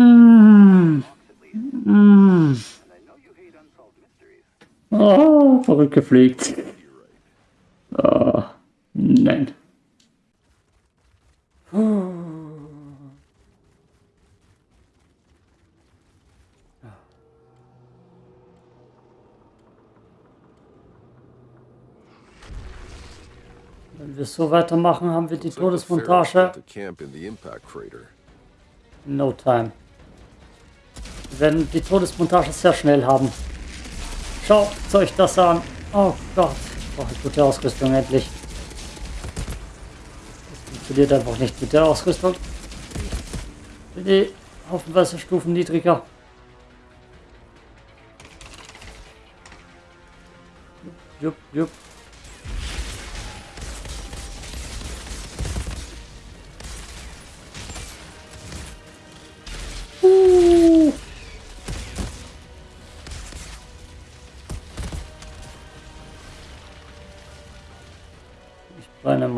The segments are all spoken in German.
Mm. Mm. Oh, zurückgefliegt. Oh, nein. Wenn wir so weitermachen, haben wir die Todesmontage. No time. Werden die Todesmontage sehr schnell haben. Schaut euch das an. Oh Gott. Brauche ich gute Ausrüstung endlich. Das funktioniert einfach nicht mit der Ausrüstung. Die haufenweise Stufen niedriger. Jupp, jupp.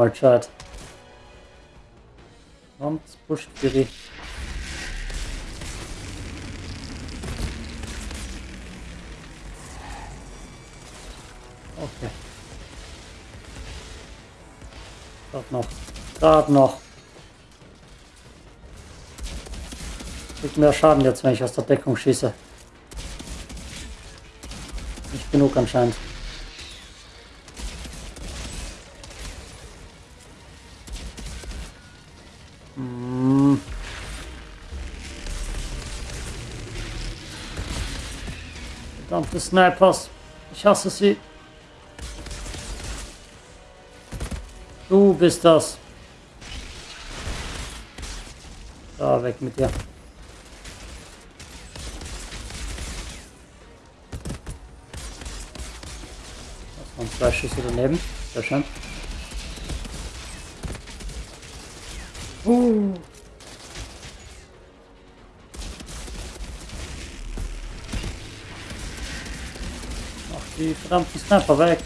Mal Chat. Kommt, pusht Kiri. Okay. Gerade noch. Gerade noch. Kriegt mehr Schaden jetzt, wenn ich aus der Deckung schieße. Nicht genug anscheinend. Verdammte Snipers. Ich hasse sie. Du bist das. Da, weg mit dir. Das waren zwei Schüsse daneben. Sehr schön. Uh. Verdammten Sniper weg.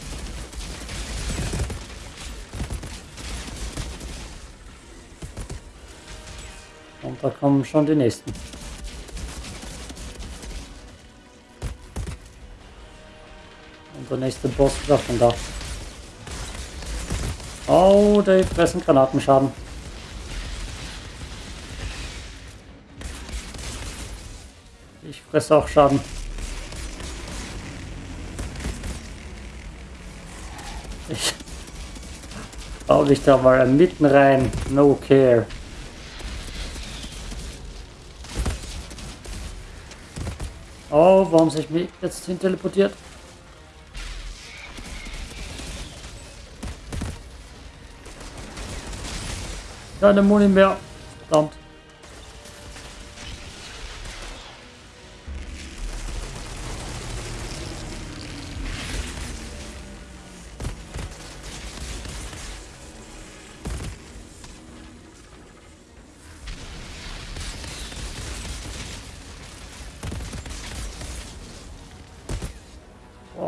Und da kommen schon die nächsten. Und der nächste Boss ist auch schon da. Oh, die fressen Granatenschaden. Ich fresse auch Schaden. Hau dich da mal mitten rein. No care. Oh, warum sich mich jetzt hin teleportiert? Keine Muni mehr. Verdammt.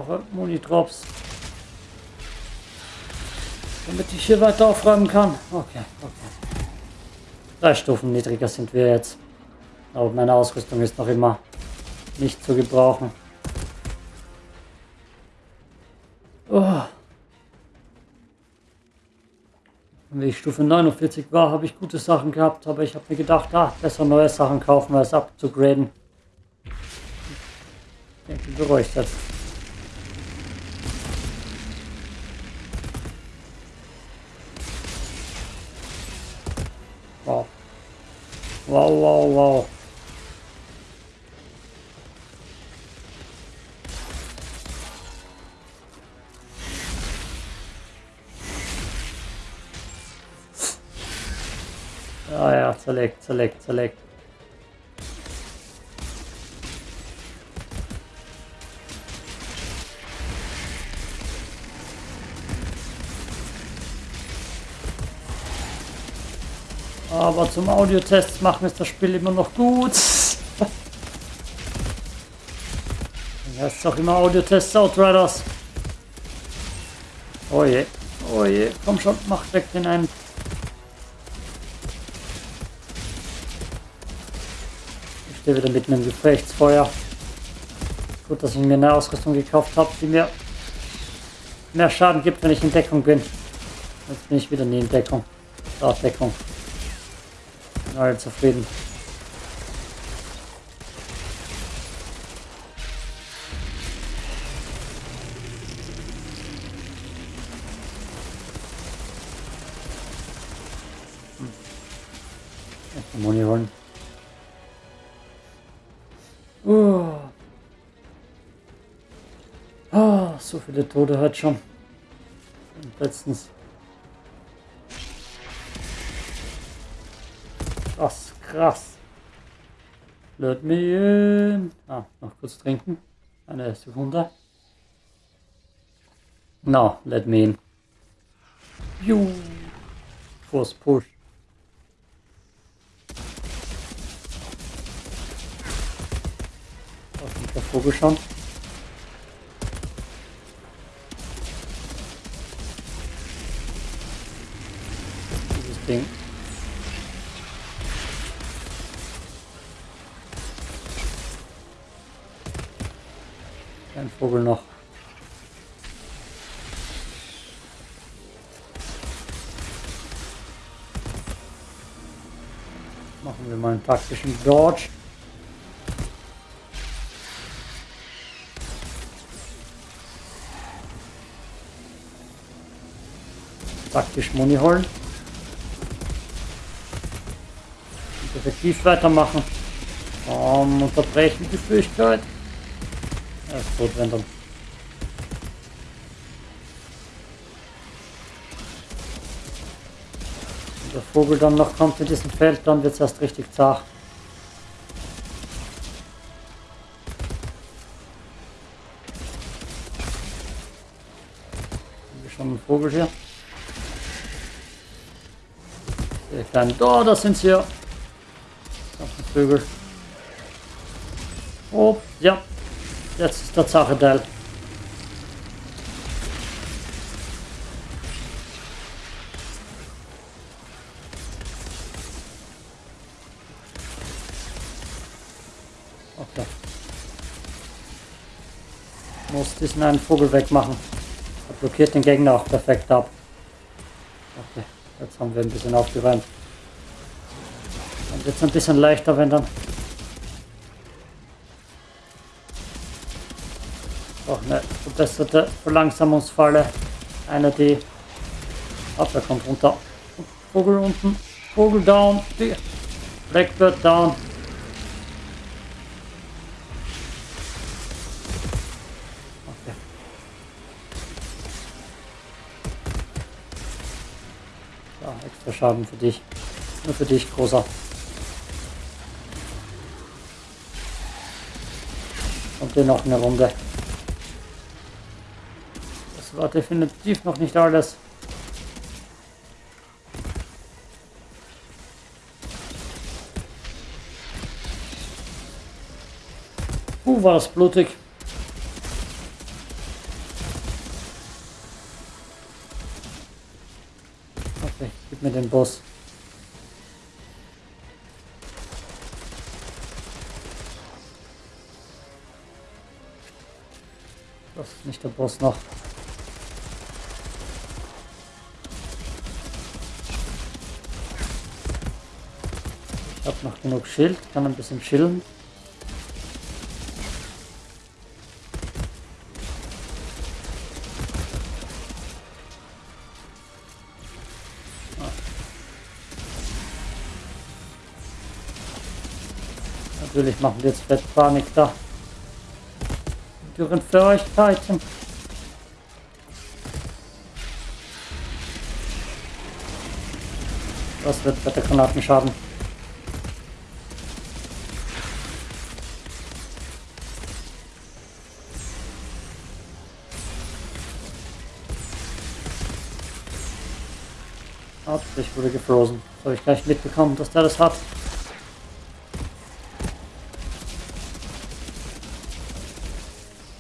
Brauche Muni-Drops. Damit ich hier weiter aufräumen kann. Okay, okay. Drei Stufen niedriger sind wir jetzt. Aber meine Ausrüstung ist noch immer nicht zu gebrauchen. Oh. Wie ich Stufe 49 war, habe ich gute Sachen gehabt, aber ich habe mir gedacht, ah, besser neue Sachen kaufen, als abzugraden. Ich denke, beruhigt jetzt. Wow. Wow, wow, wow. Ja, ja, zerlegt, zerlegt, zerlegt. Aber zum Audiotest machen ist das Spiel immer noch gut. Ja, ist auch immer Audiotests Outriders. Oh je, oh je, komm schon, mach weg den einen. stehe wieder mitten im Gefechtsfeuer. Gut, dass ich mir eine Ausrüstung gekauft habe, die mir mehr Schaden gibt, wenn ich in Deckung bin. Jetzt bin ich wieder nie in Deckung. Da Deckung. Alle zufrieden. Hm. Moni holen. Oh. Oh, so viele Tote hat schon. Letztens. Krass, krass. Let me in. Ah, noch kurz trinken. Eine Sekunde. No, let me in. Juhu. Force push. Auf der Vogel schon. Dieses Ding. Vogel noch. Machen wir mal einen taktischen Dodge. Taktisch Muni holen. Und effektiv weitermachen. Um, unterbrechen die Fähigkeit. Er ist tot, wenn der Vogel dann noch kommt in diesem Feld, dann wird es erst richtig zart. Schon einen Vogel hier? Sehr klein. Da, da sind sie ja. Vögel. Oh, ja. Jetzt ist der Zachenteil. Okay. Muss diesen einen Vogel wegmachen. Er blockiert den Gegner auch perfekt ab. Okay, jetzt haben wir ein bisschen aufgeräumt. Wird es ein bisschen leichter, wenn dann verbesserte Verlangsamungsfalle. Eine, die. Ach, der kommt runter. Vogel unten. Vogel down. Blackbird down. Okay. So, extra Schaden für dich. Nur für dich, großer. Und den noch eine Runde. War definitiv noch nicht alles. Uh, war das blutig. Okay, gib mir den Boss. Das ist nicht der Boss noch. Noch genug Schild, kann ein bisschen chillen. Natürlich machen wir jetzt Fettpanik da. Dürren Fähigkeiten. Das wird bei der Granatenschaden. Ich wurde gefrozen. Das habe ich gleich mitbekommen, dass der das hat.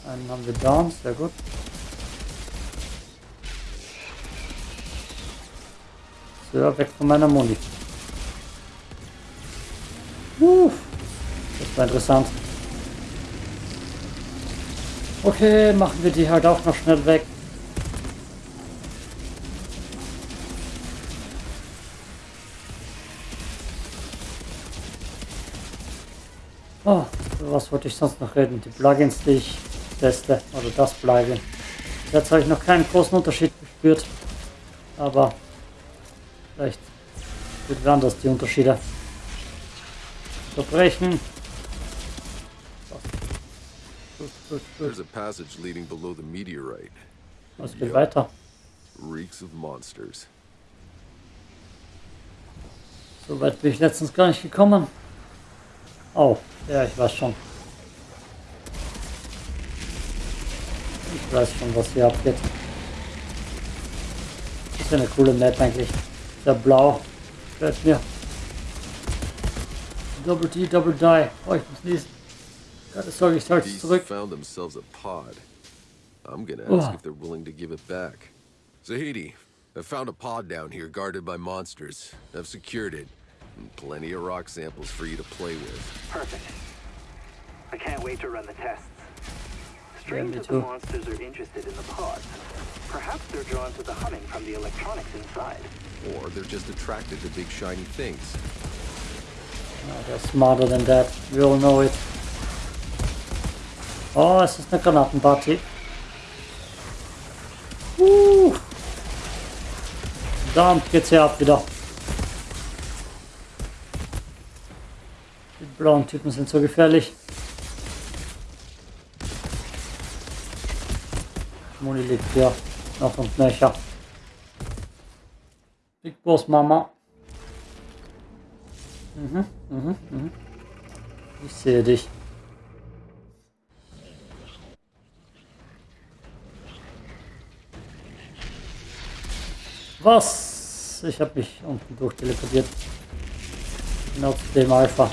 Einen haben wir down, sehr gut. So, weg von meiner Muni. Das war interessant. Okay, machen wir die halt auch noch schnell weg. Oh, was wollte ich sonst noch reden? Die Plugins, die ich teste, oder das Plugin. Jetzt habe ich noch keinen großen Unterschied gespürt, aber vielleicht wird anders die Unterschiede. Verbrechen. There's a passage leading below the meteorite. Was geht weiter? Reeks of monsters. So weit bin ich letztens gar nicht gekommen. Oh, ja, ich weiß schon. Ich weiß schon, was hier abgeht. Das ist eine coole Map eigentlich. Sehr blau. Gefällt mir. Double D, Double Die. Oh, ich muss niesen. Keine Sorge, ich halte es zurück. found themselves a pod. I'm gonna Oh. ask if they're willing to give it back. Zahidi, I found a pod down here guarded by monsters. I've secured it. And plenty of rock samples for you to play with. Perfect. I can't wait to run the tests. Strange me that the monsters are interested in the pods. Perhaps they're drawn to the humming from the electronics inside. Or they're just attracted to big shiny things. No, they're smarter than that. We all know it. Oh, es ist eine Granatenparty. Uh. Verdammt geht's hier ab wieder. Blauen Typen sind so gefährlich. Moni liegt hier noch und nöcher. Big Boss Mama. Mhm, mhm, mhm. Ich sehe dich. Was? Ich habe mich unten durchteleportiert. Genau zu dem Alpha.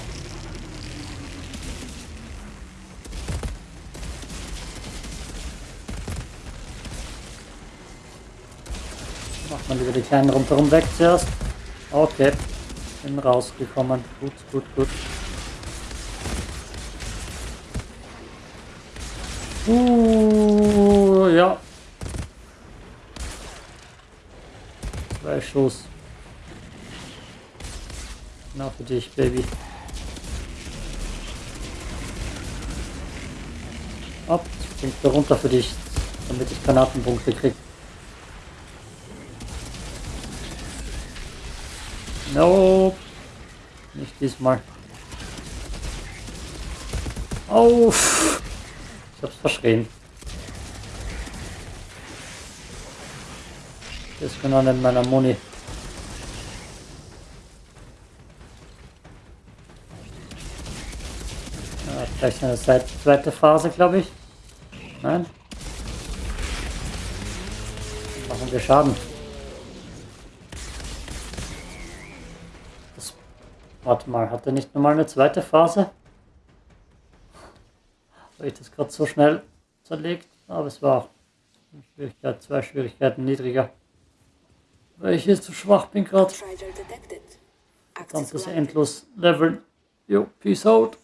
Man lieber die kleinen rundherum weg zuerst. Okay. Bin rausgekommen. Gut, gut, gut. Uh, ja. Zwei Schuss. Na für dich, Baby. Ab, springt da runter für dich, damit ich Granatenpunkte krieg. Nope. Nicht diesmal. Auf! Ich hab's verschrien. Das ist genau neben meiner Muni. Ja, gleich eine zweite Phase, glaube ich. Nein? Machen wir Schaden. Warte mal, hat er nicht nochmal eine zweite Phase? Habe ich das gerade so schnell zerlegt? Aber es war Schwierigkeit, zwei Schwierigkeiten niedriger. Weil ich hier zu schwach bin gerade. Dann das endlos leveln. Jo, peace out.